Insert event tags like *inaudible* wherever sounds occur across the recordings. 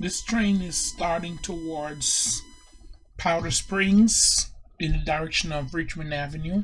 This train is starting towards Powder Springs in the direction of Richmond Avenue.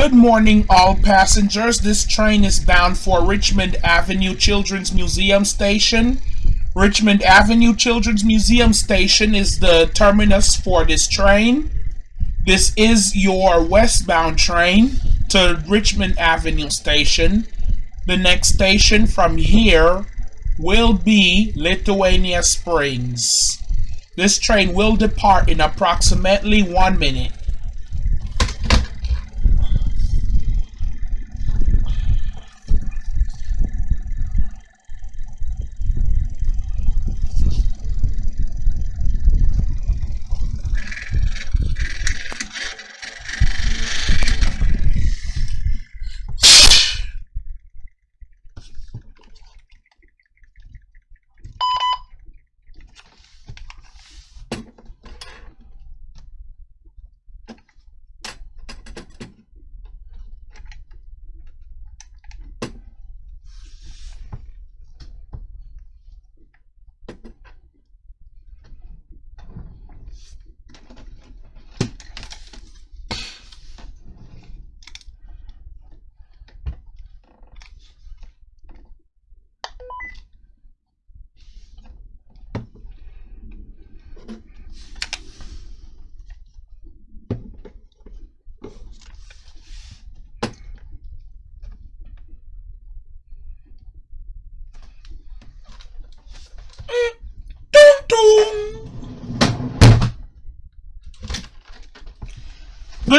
Good morning, all passengers. This train is bound for Richmond Avenue Children's Museum Station. Richmond Avenue Children's Museum Station is the terminus for this train. This is your westbound train to Richmond Avenue Station. The next station from here will be Lithuania Springs. This train will depart in approximately one minute.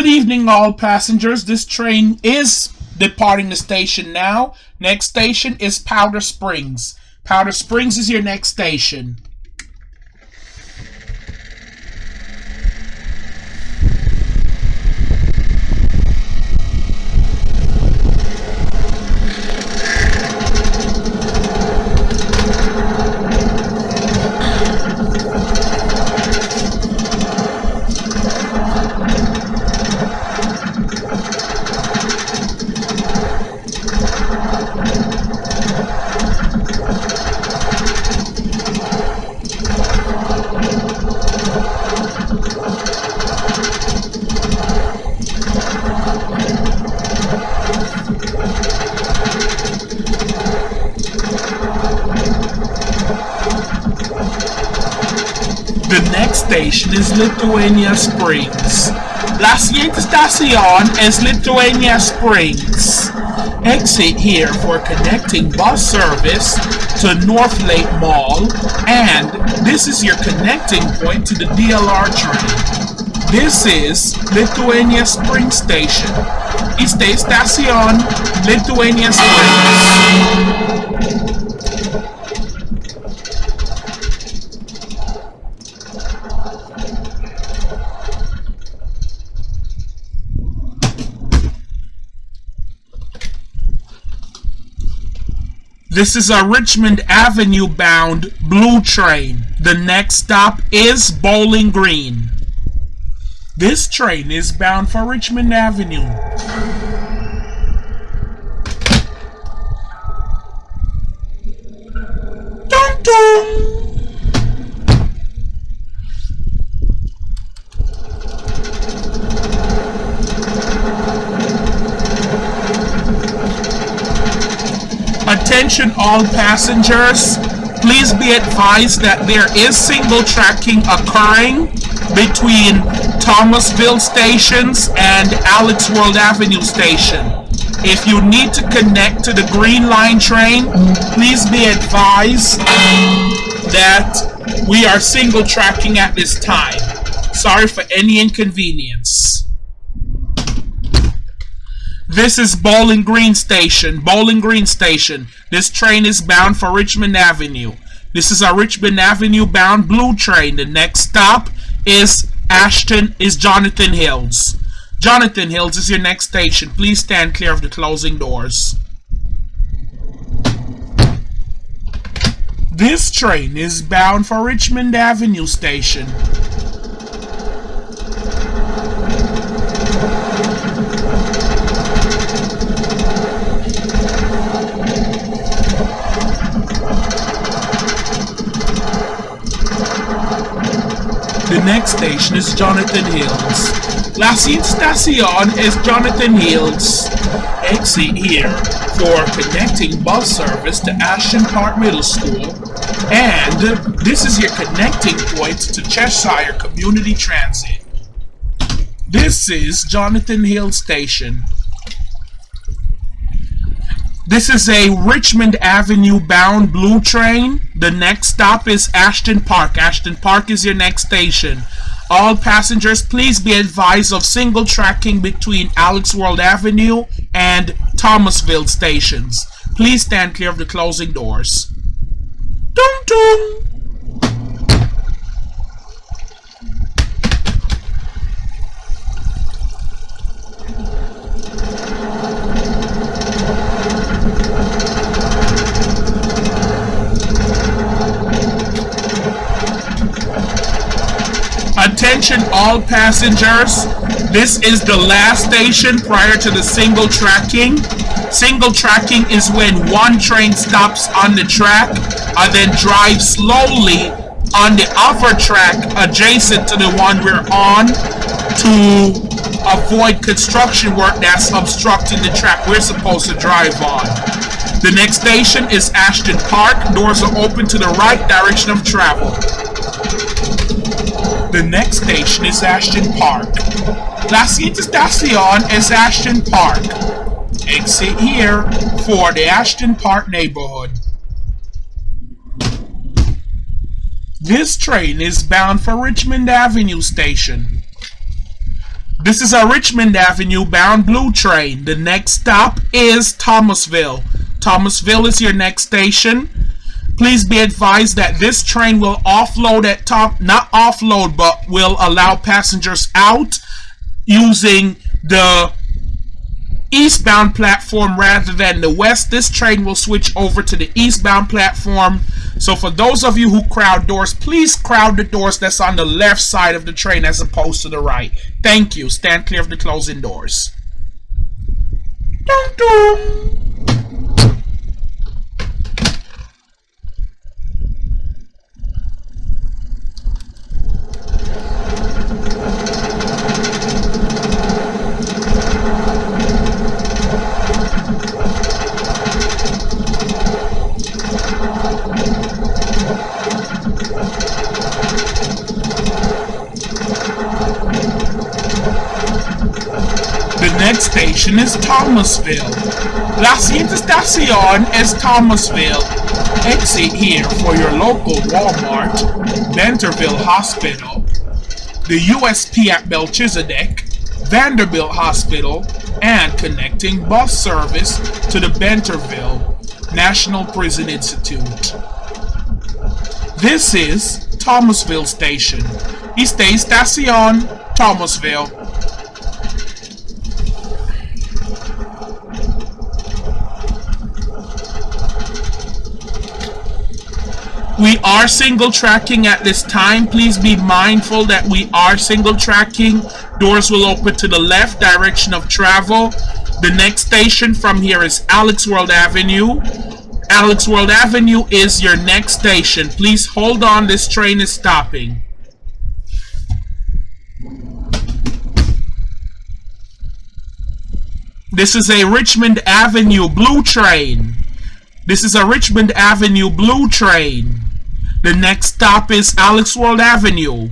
Good evening, all passengers. This train is departing the station now. Next station is Powder Springs. Powder Springs is your next station. The next station is Lithuania Springs. La estación es Lithuania Springs. Exit here for connecting bus service to North Lake Mall, and this is your connecting point to the DLR train. This is Lithuania Springs Station. Esta estación Lithuania Springs. This is a Richmond Avenue bound blue train. The next stop is Bowling Green. This train is bound for Richmond Avenue. Dun dun. Attention all passengers. Please be advised that there is single tracking occurring between Thomasville stations and Alex World Avenue station. If you need to connect to the Green Line train, please be advised that we are single tracking at this time. Sorry for any inconvenience. This is Bowling Green Station. Bowling Green Station. This train is bound for Richmond Avenue. This is a Richmond Avenue bound blue train. The next stop is Ashton is Jonathan Hills. Jonathan Hills is your next station. Please stand clear of the closing doors. This train is bound for Richmond Avenue Station. The next station is Jonathan Hills. La Estación is Jonathan Hills. Exit here for connecting bus service to Ashton Park Middle School. And this is your connecting point to Cheshire Community Transit. This is Jonathan Hill Station. This is a Richmond Avenue bound blue train. The next stop is Ashton Park. Ashton Park is your next station. All passengers, please be advised of single tracking between Alex World Avenue and Thomasville stations. Please stand clear of the closing doors. Dum dum! Attention all passengers, this is the last station prior to the single tracking. Single tracking is when one train stops on the track and then drives slowly on the other track adjacent to the one we're on to avoid construction work that's obstructing the track we're supposed to drive on. The next station is Ashton Park. Doors are open to the right direction of travel. The next station is Ashton Park. La siguiente estación es Ashton Park. Exit here for the Ashton Park neighborhood. This train is bound for Richmond Avenue Station. This is a Richmond Avenue bound blue train. The next stop is Thomasville. Thomasville is your next station. Please be advised that this train will offload at top, not offload, but will allow passengers out using the eastbound platform rather than the west. This train will switch over to the eastbound platform. So for those of you who crowd doors, please crowd the doors that's on the left side of the train as opposed to the right. Thank you. Stand clear of the closing doors. Dun -dun. next station is Thomasville. La siguiente estación es Thomasville. Exit here for your local Walmart, Benterville Hospital, the USP at Melchizedek, Vanderbilt Hospital, and connecting bus service to the Benterville National Prison Institute. This is Thomasville Station. Esta estación, Thomasville. We are single tracking at this time. Please be mindful that we are single tracking. Doors will open to the left direction of travel. The next station from here is Alex World Avenue. Alex World Avenue is your next station. Please hold on, this train is stopping. This is a Richmond Avenue blue train. This is a Richmond Avenue Blue train. The next stop is Alex World Avenue.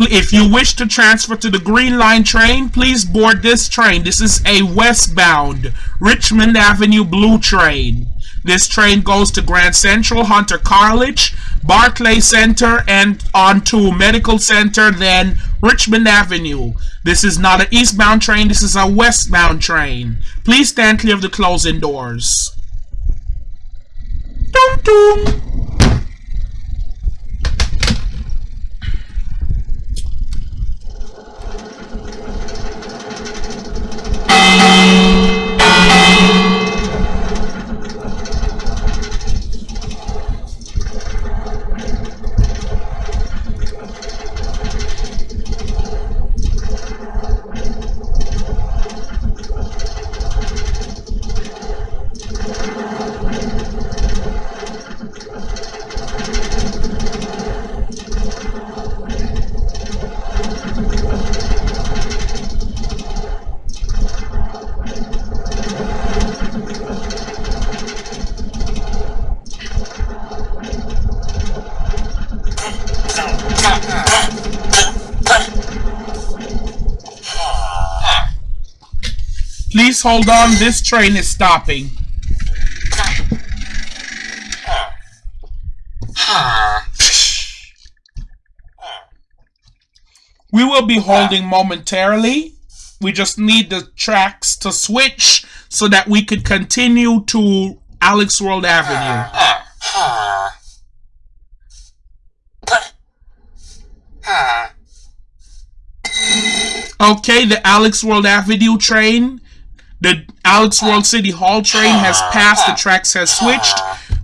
If you wish to transfer to the Green Line train, please board this train. This is a westbound Richmond Avenue Blue train. This train goes to Grand Central, Hunter College, Barclay Center, and on to Medical Center, then Richmond Avenue. This is not an eastbound train, this is a westbound train. Please stand clear of the closing doors. Please hold on, this train is stopping. *sighs* We will be holding momentarily. We just need the tracks to switch so that we could continue to Alex World Avenue. Okay, the Alex World Avenue train the Alex World City Hall train has passed. The tracks has switched.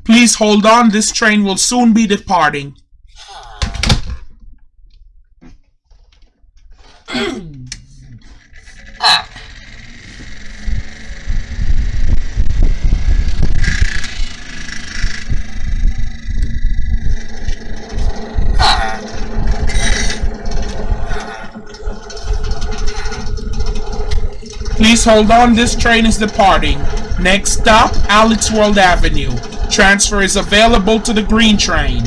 Please hold on. This train will soon be departing. *clears throat* Ah. Please hold on, this train is departing. Next stop, Alex World Avenue. Transfer is available to the green train.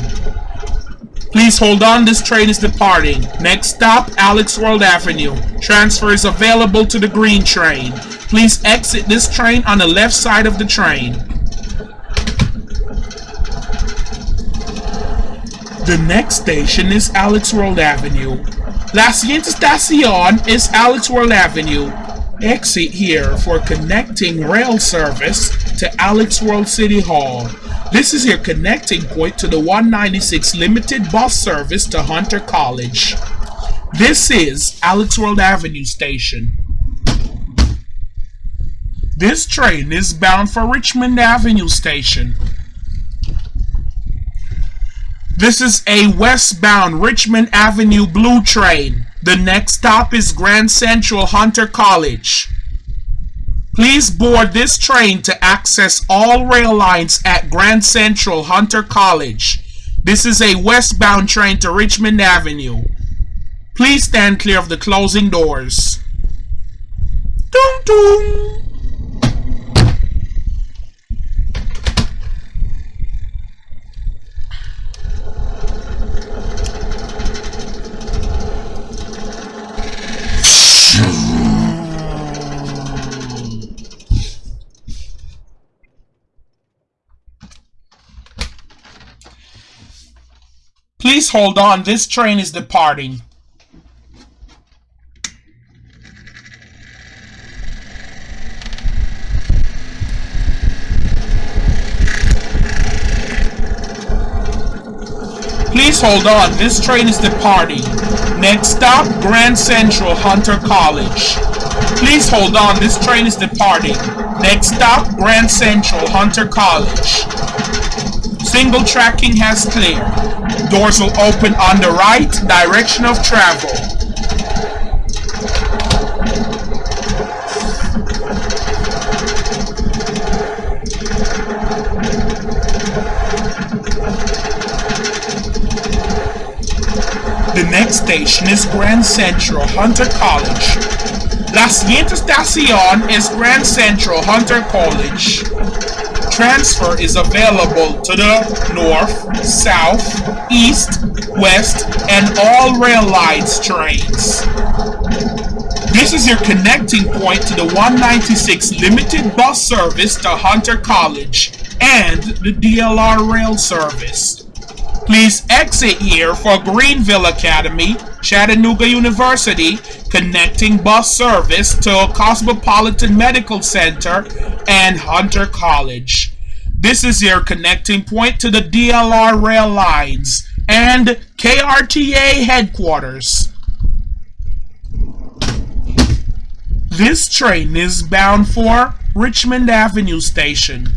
Please hold on, this train is departing. Next stop, Alex World Avenue. Transfer is available to the green train. Please exit this train on the left side of the train. The next station is Alex World Avenue. La siguiente estación es Alex World Avenue. Exit here for connecting rail service to Alex World City Hall. This is your connecting point to the 196 limited bus service to Hunter College. This is Alex World Avenue Station. This train is bound for Richmond Avenue Station. This is a westbound Richmond Avenue Blue train. The next stop is Grand Central Hunter College. Please board this train to access all rail lines at Grand Central Hunter College. This is a westbound train to Richmond Avenue. Please stand clear of the closing doors. Dum dum. Please hold on, this train is departing. Please hold on, this train is departing. Next stop, Grand Central Hunter College. Please hold on, this train is departing. Next stop, Grand Central Hunter College. Single tracking has cleared. Doors will open on the right direction of travel. The next station is Grand Central Hunter College. La siguiente estación es Grand Central Hunter College. Transfer is available to the north, south, east, west, and all rail lines trains. This is your connecting point to the 196 limited bus service to Hunter College and the DLR rail service. Please exit here for Greenville Academy, Chattanooga University, connecting bus service to Cosmopolitan Medical Center and Hunter College. This is your connecting point to the DLR rail lines and KRTA headquarters. This train is bound for Richmond Avenue Station.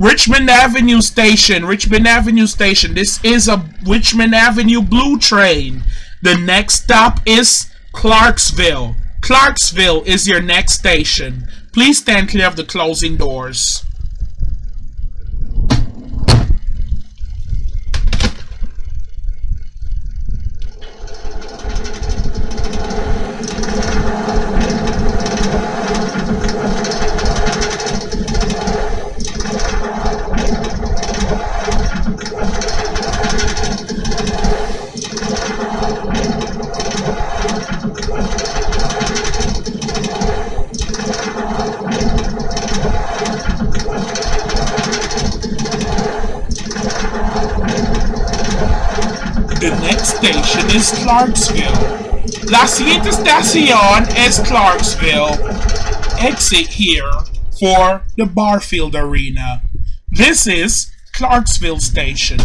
Richmond Avenue Station, Richmond Avenue Station. This is a Richmond Avenue Blue train. The next stop is Clarksville. Clarksville is your next station. Please stand clear of the closing doors. The next station is Clarksville. La siguiente estación es Clarksville. Exit here for the Barfield Arena. This is Clarksville Station.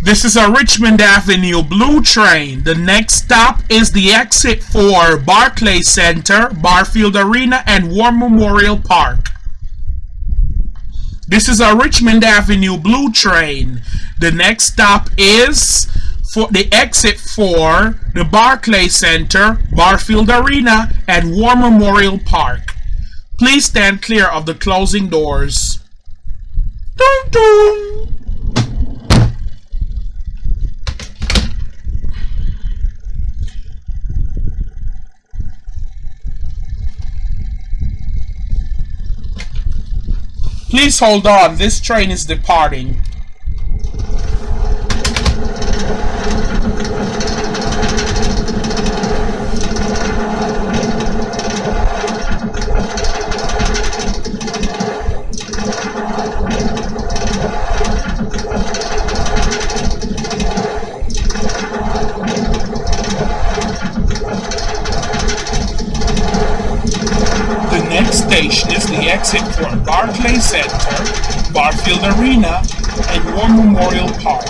This is a Richmond Avenue Blue train. The next stop is the exit for Barclay Center, Barfield Arena, and War Memorial Park. This is a Richmond Avenue Blue train. The next stop is for the exit for the Barclay Center, Barfield Arena, and War Memorial Park. Please stand clear of the closing doors. Dun, dun. Please hold on, this train is departing. The next station is the exit for Barclay Center, Barfield Arena, and War Memorial Park.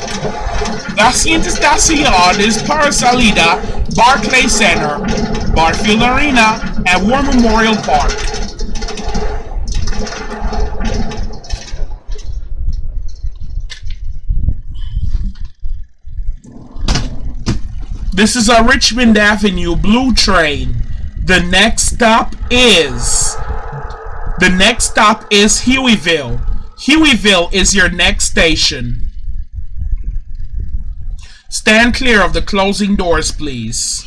La estación es para salida Barclay Center, Barfield Arena, and War Memorial Park. This is a Richmond Avenue Blue train. The next stop is the next stop is Hueyville. Hueyville is your next station. Stand clear of the closing doors, please.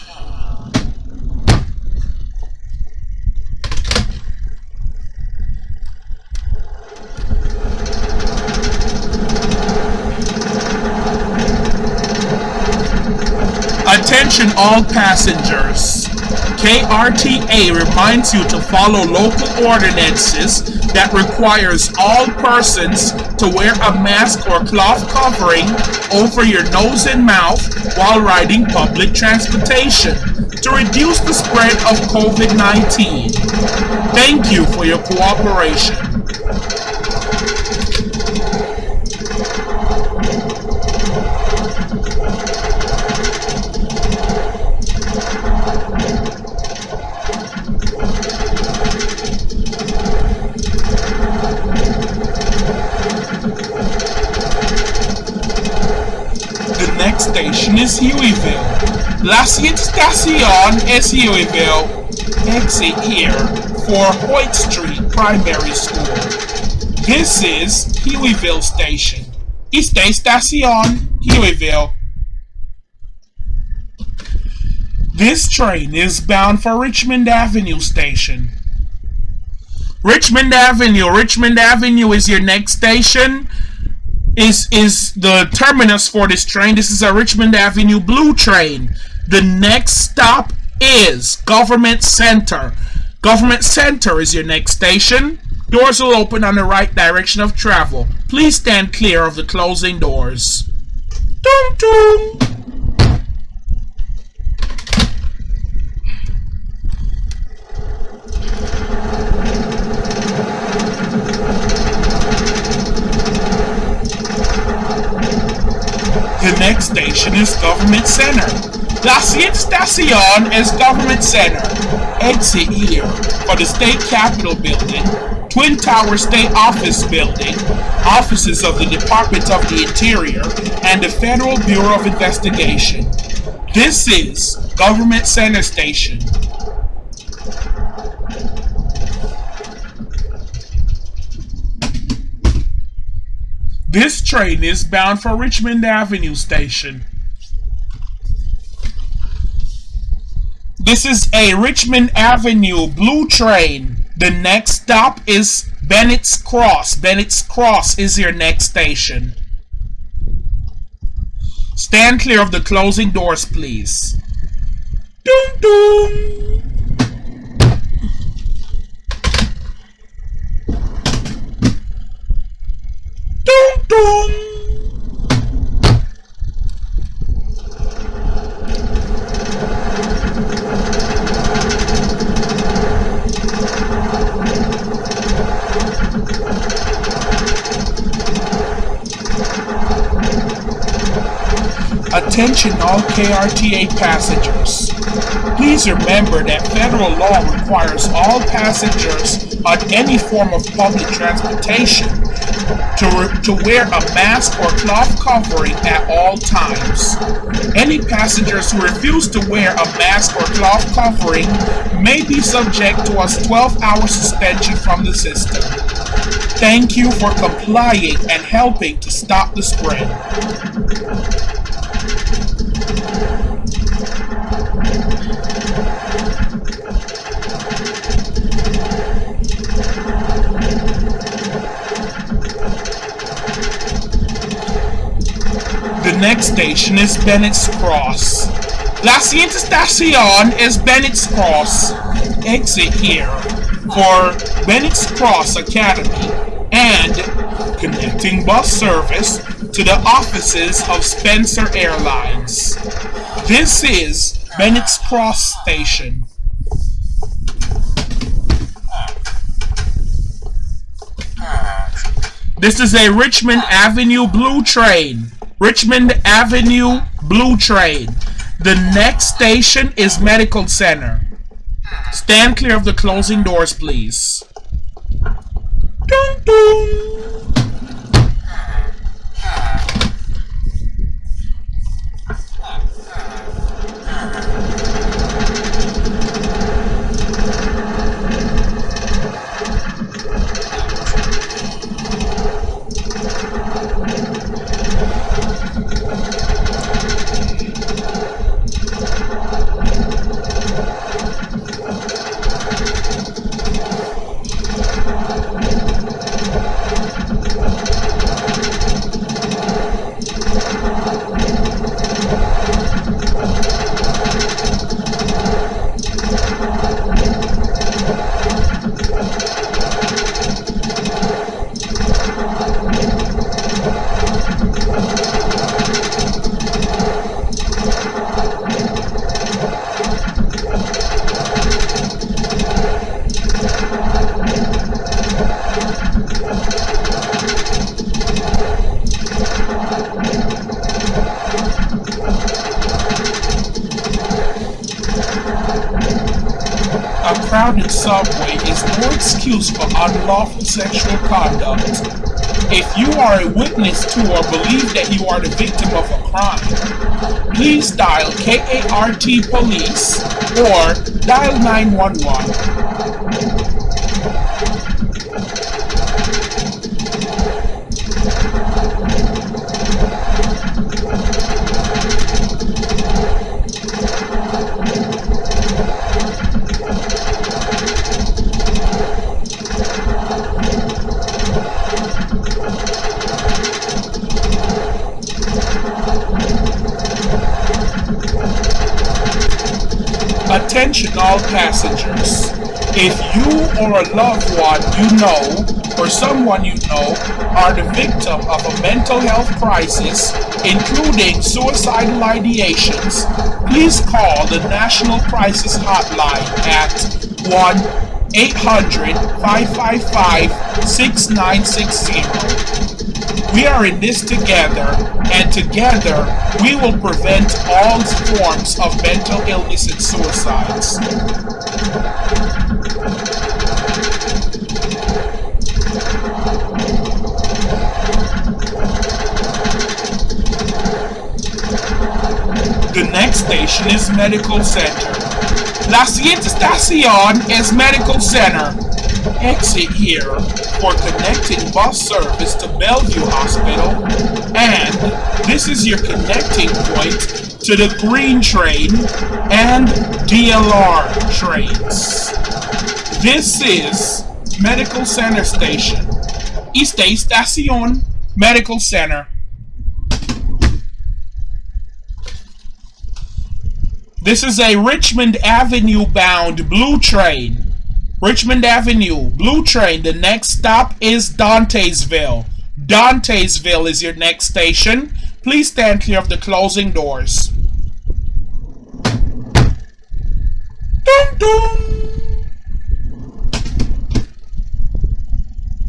Attention all passengers. KRTA reminds you to follow local ordinances that requires all persons to wear a mask or cloth covering over your nose and mouth while riding public transportation to reduce the spread of COVID-19. Thank you for your cooperation. The next station is Hueyville. La siguiente estación es Hueyville. Exit here for Hoyt Street Primary School. This is Hueyville Station. Esta estación, Hueyville. This train is bound for Richmond Avenue Station. Richmond Avenue. Richmond Avenue is your next station. Is is the terminus for this train. This is a Richmond Avenue Blue train. The next stop is Government Center. Government Center is your next station. Doors will open on the right direction of travel. Please stand clear of the closing doors. Dum dum. Next station is Government Center. La estación es Government Center. Exit here for the State Capitol Building, Twin Tower State Office Building, offices of the Department of the Interior, and the Federal Bureau of Investigation. This is Government Center Station. This train is bound for Richmond Avenue Station. This is a Richmond Avenue blue train. The next stop is Bennett's Cross. Bennett's Cross is your next station. Stand clear of the closing doors, please. Doom doom doom. Attention all KRTA passengers. Please remember that federal law requires all passengers on any form of public transportation to, to wear a mask or cloth covering at all times. Any passengers who refuse to wear a mask or cloth covering may be subject to a 12-hour suspension from the system. Thank you for complying and helping to stop the spread. Next station is Bennett's Cross. La siguiente estación es Bennett's Cross. Exit here for Bennett's Cross Academy and connecting bus service to the offices of Spencer Airlines. This is Bennett's Cross Station. This is a Richmond Avenue Blue train. Richmond Avenue Blue train. The next station is Medical Center. Stand clear of the closing doors, please. Dun, dun. A crowded subway is no excuse for unlawful sexual conduct. If you are a witness to or believe that you are the victim of a crime, please dial KART Police or dial 911. All passengers. If you or a loved one you know or someone you know are the victim of a mental health crisis, including suicidal ideations, please call the National Crisis Hotline at 1 800 555 6960. We are in this together, and together we will prevent all forms of mental illness and suicides. The next station is Medical Center. La siguiente estación es Medical Center. Exit here for connecting bus service to Bellevue Hospital, and this is your connecting point to the Green Train and DLR trains. This is Medical Center Station. Esta estación Medical Center. This is a Richmond Avenue bound blue train. Richmond Avenue, Blue Train. The next stop is Dantesville. Dantesville is your next station. Please stand clear of the closing doors. Dum dum.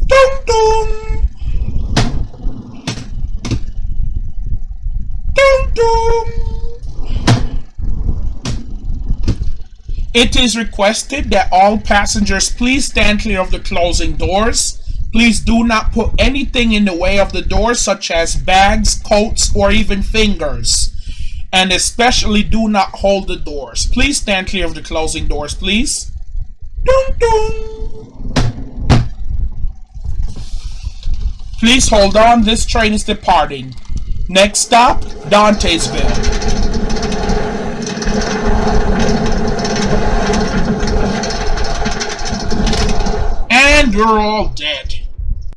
Dum dum. Dum dum. It is requested that all passengers please stand clear of the closing doors. Please do not put anything in the way of the doors such as bags, coats, or even fingers. And especially do not hold the doors. Please stand clear of the closing doors, please. Dun, dun. Please hold on, this train is departing. Next stop, Dantesville. and you're all dead.